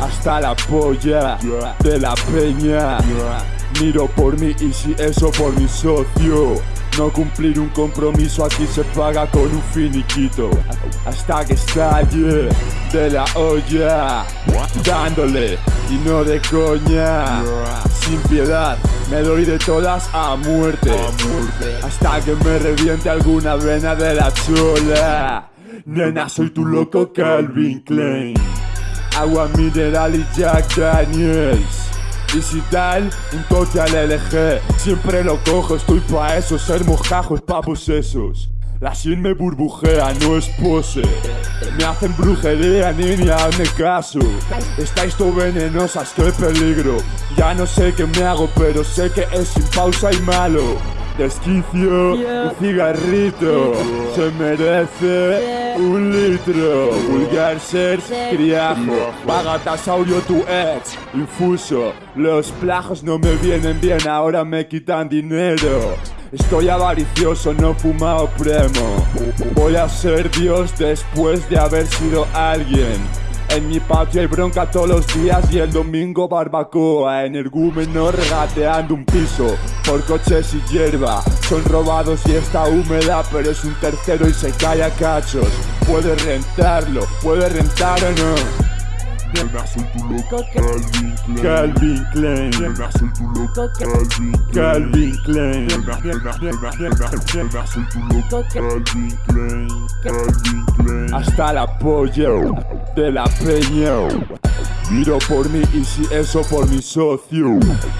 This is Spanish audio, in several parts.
Hasta la polla de la peña. Miro por mí y si eso por mi socio. No cumplir un compromiso aquí se paga con un finiquito. Hasta que estalle de la olla. Dándole y no de coña. Sin piedad me doy de todas a muerte. Hasta que me reviente alguna vena de la chola Nena soy tu loco Calvin Klein. Agua mineral y Jack Daniels. Y si tal, un toque al LG Siempre lo cojo, estoy pa' eso. Ser mojajos, papos esos la sin me burbujea, no es pose Me hacen brujería, niña, hazme caso. Estáis todo venenosas, qué peligro. Ya no sé qué me hago, pero sé que es sin pausa y malo. Desquicio, un cigarrito. Se merece un litro. Vulgar ser criajo. Bagatasaurio tu ex. Infuso. Los plajos no me vienen bien Ahora me quitan dinero Estoy avaricioso, no fumado premo. Voy a ser Dios después de haber sido alguien. En mi patio hay bronca todos los días y el domingo barbacoa. Energúmeno regateando un piso por coches y hierba. Son robados y está húmeda pero es un tercero y se cae a cachos. Puede rentarlo, puede rentar o no Tu Calvin Klein Calvin Klein tu loco Calvin Klein Calvin Klein tu loco Calvin Klein Calvin Klein Hasta la polla de la peña. Miro por mí y si eso por mi socio.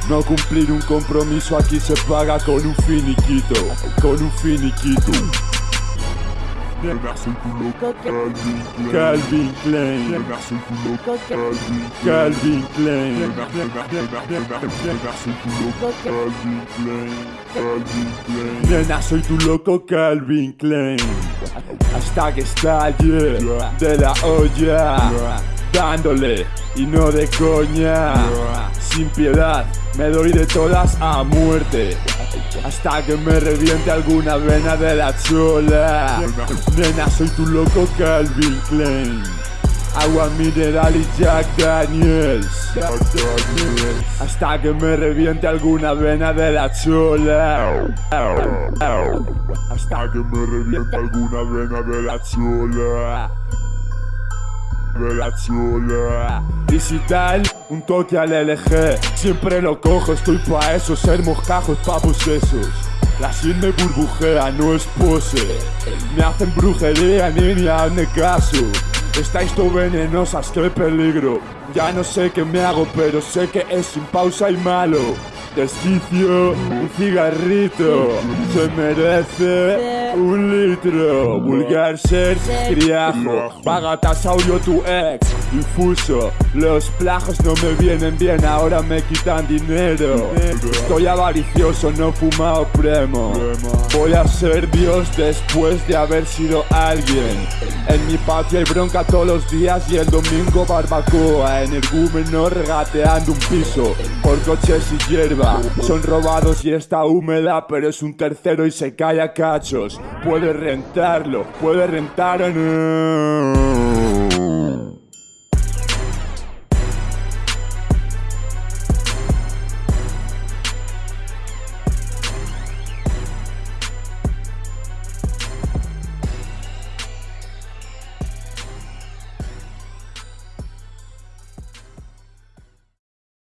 No cumplir un compromiso aquí se paga con un finiquito Con un finiquito Calvin Klein Calvin Klein Nena soy tu loco Calvin Klein Hasta que estalle de la olla Dándole y no de coña Sin piedad me doy de todas a muerte hasta que me reviente alguna vena de la chola Nena, soy tu loco Calvin Klein. Agua mineral y Jack Daniels. Hasta que me reviente alguna vena de la chola Hasta que me reviente alguna vena de la chola De la chola Y si un toque al LG Siempre lo cojo, estoy pa' eso Ser mojajos, papos esos la sin me burbujea, no es pose. Me hacen brujería, niña, hazme caso. Estáis todo venenosas, qué peligro. Ya no sé qué me hago, pero sé que es sin pausa y malo Un cigarrito Se merece un litro. Vulgar ser criajo Bagatasaurio tu ex Infuso. Los plajos no me vienen bien Ahora me quitan dinero. Estoy avaricioso, no fumado premo. Voy a ser Dios después de haber sido alguien. En mi patio hay bronca todos los días Y el domingo barbacoa. Energúmeno regateando un piso Por coches y hierba. Son robados y está húmeda, pero es un tercero y se cae a cachos. Puede rentarlo, puede rentar no.